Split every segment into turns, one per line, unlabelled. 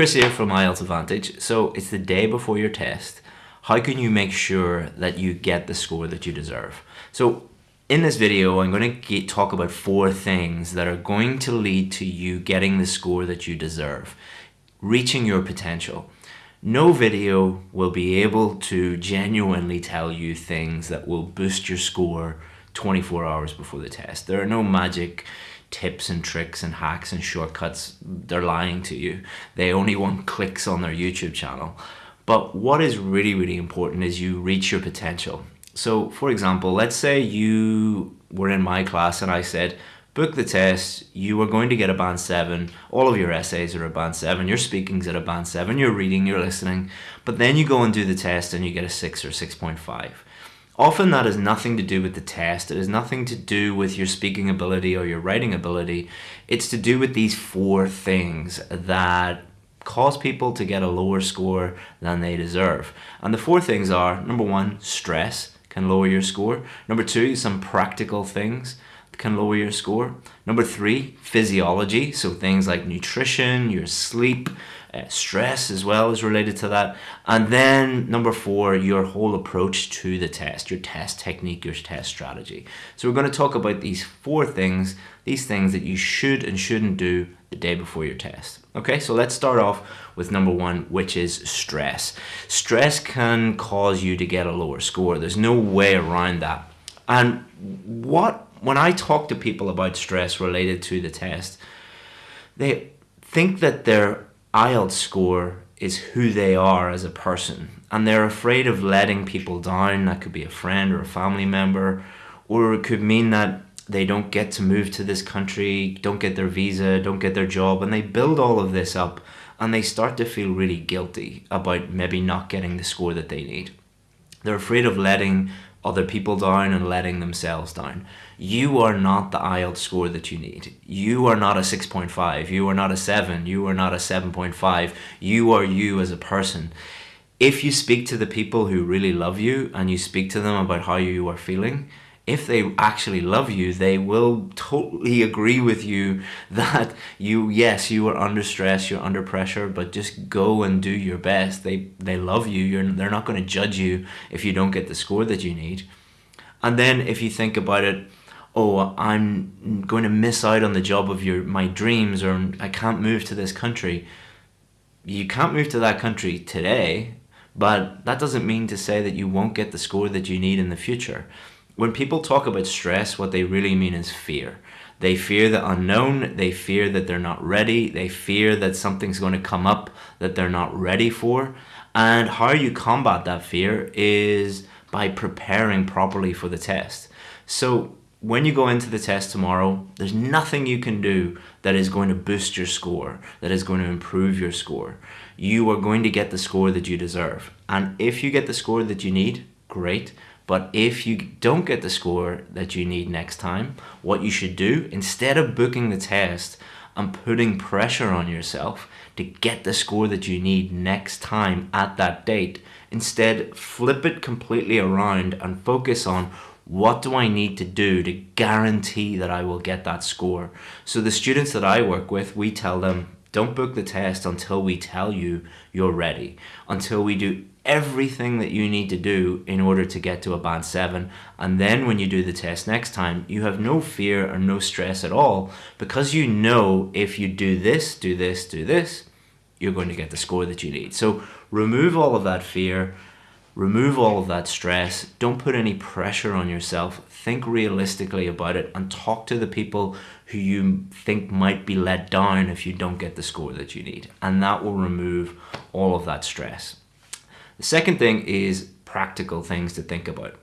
Chris here from IELTS Advantage. So it's the day before your test. How can you make sure that you get the score that you deserve? So in this video, I'm going to talk about four things that are going to lead to you getting the score that you deserve, reaching your potential. No video will be able to genuinely tell you things that will boost your score 24 hours before the test. There are no magic tips and tricks and hacks and shortcuts. They're lying to you. They only want clicks on their YouTube channel. But what is really, really important is you reach your potential. So for example, let's say you were in my class and I said, book the test, you are going to get a band 7, all of your essays are a band 7, your speaking's at a band 7, you're reading, you're listening, but then you go and do the test and you get a 6 or 6.5. Often that has nothing to do with the test. It has nothing to do with your speaking ability or your writing ability. It's to do with these four things that cause people to get a lower score than they deserve. And the four things are, number one, stress can lower your score. Number two, some practical things can lower your score. Number three, physiology. So things like nutrition, your sleep, uh, stress as well is related to that. And then number four, your whole approach to the test, your test technique, your test strategy. So we're going to talk about these four things, these things that you should and shouldn't do the day before your test. Okay, so let's start off with number one, which is stress. Stress can cause you to get a lower score. There's no way around that. And what when I talk to people about stress related to the test, they think that they're IELTS score is who they are as a person and they're afraid of letting people down. That could be a friend or a family member or it could mean that they don't get to move to this country, don't get their visa, don't get their job and they build all of this up and they start to feel really guilty about maybe not getting the score that they need. They're afraid of letting other people down and letting themselves down. You are not the IELTS score that you need. You are not a 6.5. You are not a 7. You are not a 7.5. You are you as a person. If you speak to the people who really love you and you speak to them about how you are feeling, if they actually love you, they will totally agree with you that you, yes, you are under stress, you're under pressure, but just go and do your best. They, they love you. You're, they're not going to judge you if you don't get the score that you need. And then if you think about it, oh, I'm going to miss out on the job of your my dreams or I can't move to this country. You can't move to that country today, but that doesn't mean to say that you won't get the score that you need in the future. When people talk about stress, what they really mean is fear. They fear the unknown, they fear that they're not ready, they fear that something's going to come up that they're not ready for. And how you combat that fear is by preparing properly for the test. So when you go into the test tomorrow, there's nothing you can do that is going to boost your score, that is going to improve your score. You are going to get the score that you deserve. And if you get the score that you need, great. But if you don't get the score that you need next time, what you should do, instead of booking the test and putting pressure on yourself to get the score that you need next time at that date, instead flip it completely around and focus on what do I need to do to guarantee that I will get that score? So the students that I work with, we tell them, don't book the test until we tell you you're ready, until we do everything that you need to do in order to get to a band 7 and then when you do the test next time you have no fear or no stress at all because you know if you do this do this do this you're going to get the score that you need. So remove all of that fear remove all of that stress don't put any pressure on yourself think realistically about it and talk to the people who you think might be let down if you don't get the score that you need. And that will remove all of that stress the second thing is practical things to think about.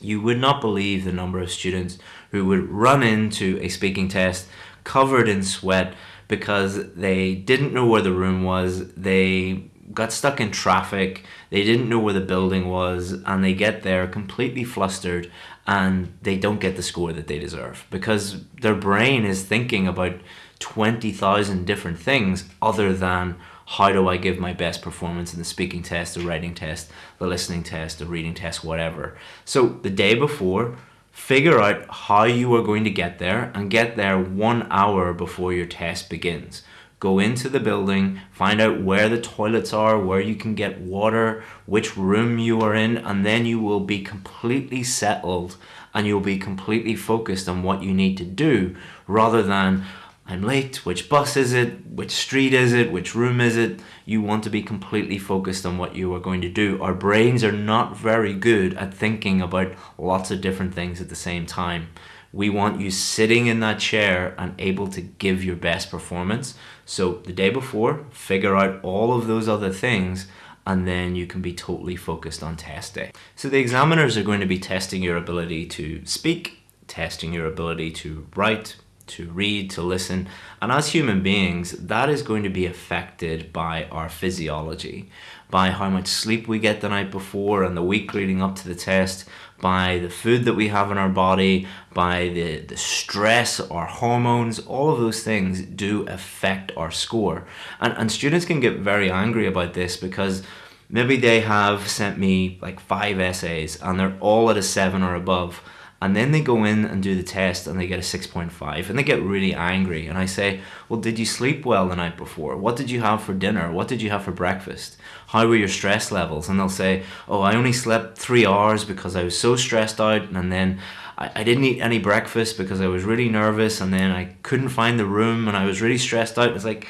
You would not believe the number of students who would run into a speaking test covered in sweat because they didn't know where the room was, they got stuck in traffic, they didn't know where the building was, and they get there completely flustered and they don't get the score that they deserve because their brain is thinking about 20,000 different things other than how do I give my best performance in the speaking test, the writing test, the listening test, the reading test, whatever. So the day before, figure out how you are going to get there and get there one hour before your test begins. Go into the building, find out where the toilets are, where you can get water, which room you are in, and then you will be completely settled and you'll be completely focused on what you need to do rather than I'm late, which bus is it, which street is it, which room is it. You want to be completely focused on what you are going to do. Our brains are not very good at thinking about lots of different things at the same time. We want you sitting in that chair and able to give your best performance. So the day before, figure out all of those other things and then you can be totally focused on test day. So the examiners are going to be testing your ability to speak, testing your ability to write, to read, to listen. And as human beings, that is going to be affected by our physiology, by how much sleep we get the night before and the week leading up to the test, by the food that we have in our body, by the, the stress, our hormones, all of those things do affect our score. And, and students can get very angry about this because maybe they have sent me like five essays and they're all at a seven or above and then they go in and do the test and they get a 6.5 and they get really angry. And i say well did you sleep well the night before? What did you have for dinner? What did you have for breakfast? How were your stress levels? And they'll say oh i only slept three hours because i was so stressed out and then I, I didn't eat any breakfast because i was really nervous and then i couldn't find the room and i was really stressed out. It's like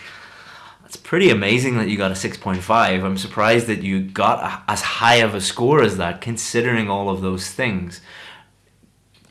it's pretty amazing that you got a 6.5 i'm surprised that you got a, as high of a score as that considering all of those things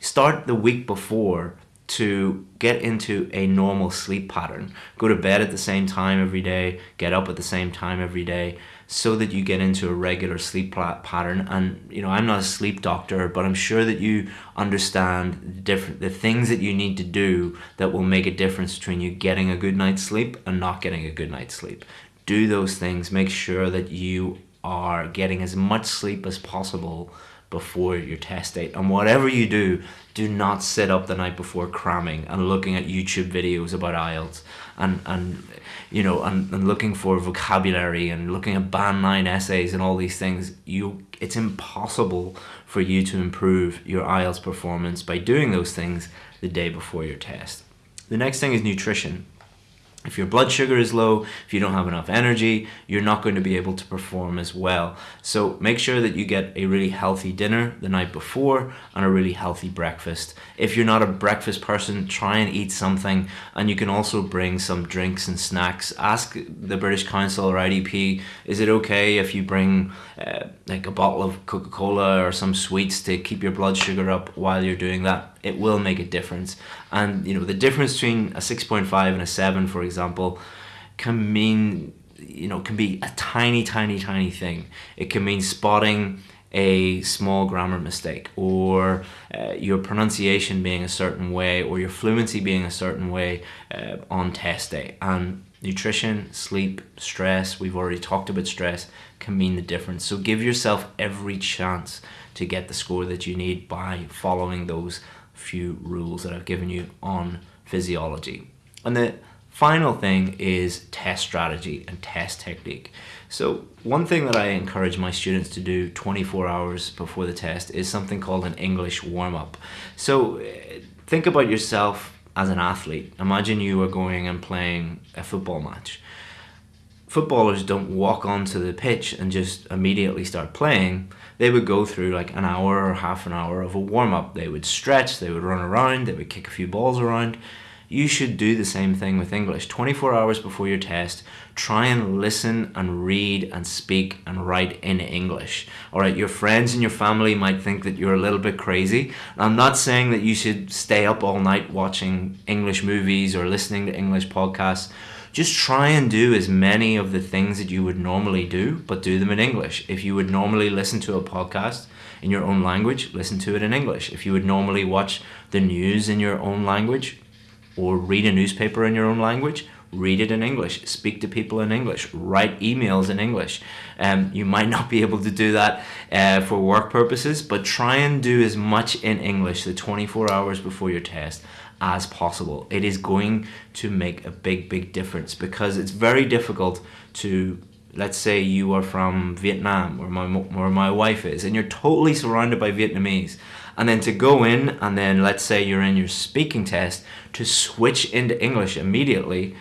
start the week before to get into a normal sleep pattern. Go to bed at the same time every day, get up at the same time every day so that you get into a regular sleep pattern and you know I'm not a sleep doctor but I'm sure that you understand the different the things that you need to do that will make a difference between you getting a good night's sleep and not getting a good night's sleep. Do those things, make sure that you are getting as much sleep as possible before your test date. And whatever you do, do not sit up the night before cramming and looking at YouTube videos about IELTS and, and you know, and, and looking for vocabulary and looking at band nine essays and all these things. You it's impossible for you to improve your IELTS performance by doing those things the day before your test. The next thing is nutrition. If your blood sugar is low, if you don't have enough energy, you're not going to be able to perform as well. So make sure that you get a really healthy dinner the night before and a really healthy breakfast. If you're not a breakfast person, try and eat something and you can also bring some drinks and snacks. Ask the British Council or IDP, is it okay if you bring uh, like a bottle of Coca-Cola or some sweets to keep your blood sugar up while you're doing that? It will make a difference. And you know the difference between a 6.5 and a 7, for example, can mean you know can be a tiny, tiny, tiny thing. It can mean spotting a small grammar mistake or uh, your pronunciation being a certain way or your fluency being a certain way uh, on test day and nutrition sleep stress we've already talked about stress can mean the difference so give yourself every chance to get the score that you need by following those few rules that I've given you on physiology. And the final thing is test strategy and test technique. So one thing that I encourage my students to do 24 hours before the test is something called an English warm-up. So think about yourself as an athlete. Imagine you are going and playing a football match. Footballers don't walk onto the pitch and just immediately start playing they would go through like an hour or half an hour of a warm up. They would stretch, they would run around, they would kick a few balls around. You should do the same thing with English. 24 hours before your test, try and listen and read and speak and write in English. All right, your friends and your family might think that you're a little bit crazy. I'm not saying that you should stay up all night watching English movies or listening to English podcasts just try and do as many of the things that you would normally do, but do them in English. If you would normally listen to a podcast in your own language, listen to it in English. If you would normally watch the news in your own language or read a newspaper in your own language, read it in English, speak to people in English, write emails in English. Um, you might not be able to do that uh, for work purposes, but try and do as much in English the 24 hours before your test as possible. It is going to make a big, big difference because it's very difficult to, let's say you are from Vietnam where my, where my wife is and you're totally surrounded by Vietnamese and then to go in and then let's say you're in your speaking test to switch into English immediately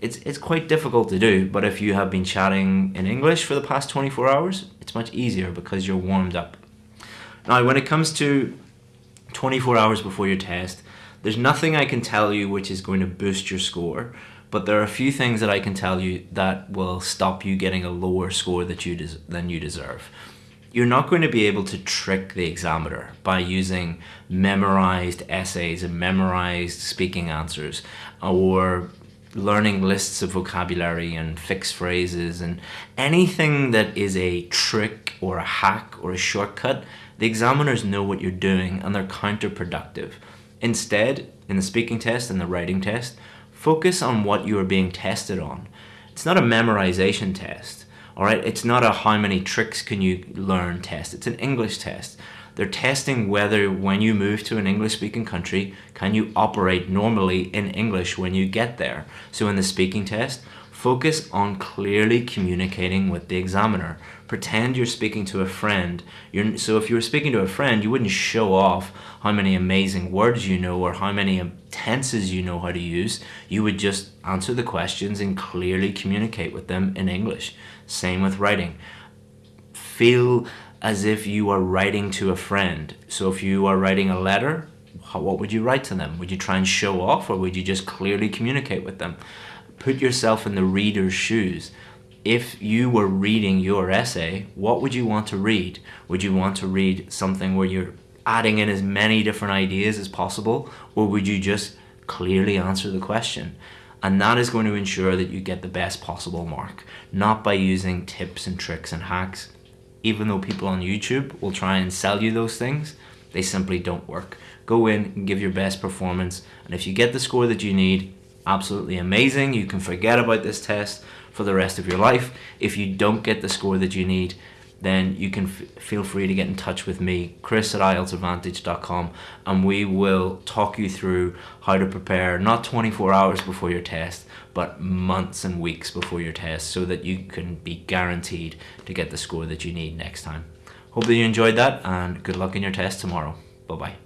it's, it's quite difficult to do, but if you have been chatting in English for the past 24 hours, it's much easier because you're warmed up. Now, when it comes to 24 hours before your test, there's nothing I can tell you which is going to boost your score, but there are a few things that I can tell you that will stop you getting a lower score that you than you deserve. You're not going to be able to trick the examiner by using memorized essays and memorized speaking answers or learning lists of vocabulary and fixed phrases and anything that is a trick or a hack or a shortcut, the examiners know what you're doing and they're counterproductive. Instead, in the speaking test and the writing test, focus on what you are being tested on. It's not a memorization test, all right? It's not a how many tricks can you learn test. It's an English test. They're testing whether when you move to an English speaking country, can you operate normally in English when you get there? So in the speaking test, focus on clearly communicating with the examiner. Pretend you're speaking to a friend. You're, so if you were speaking to a friend, you wouldn't show off how many amazing words you know or how many tenses you know how to use. You would just answer the questions and clearly communicate with them in English. Same with writing. Feel as if you are writing to a friend. So if you are writing a letter, what would you write to them? Would you try and show off or would you just clearly communicate with them? Put yourself in the reader's shoes. If you were reading your essay, what would you want to read? Would you want to read something where you're adding in as many different ideas as possible or would you just clearly answer the question? And that is going to ensure that you get the best possible mark, not by using tips and tricks and hacks even though people on YouTube will try and sell you those things, they simply don't work. Go in and give your best performance. And if you get the score that you need, absolutely amazing. You can forget about this test for the rest of your life. If you don't get the score that you need, then you can feel free to get in touch with me, Chris at IELTSadvantage.com, and we will talk you through how to prepare not 24 hours before your test, but months and weeks before your test so that you can be guaranteed to get the score that you need next time. Hope that you enjoyed that and good luck in your test tomorrow. Bye-bye.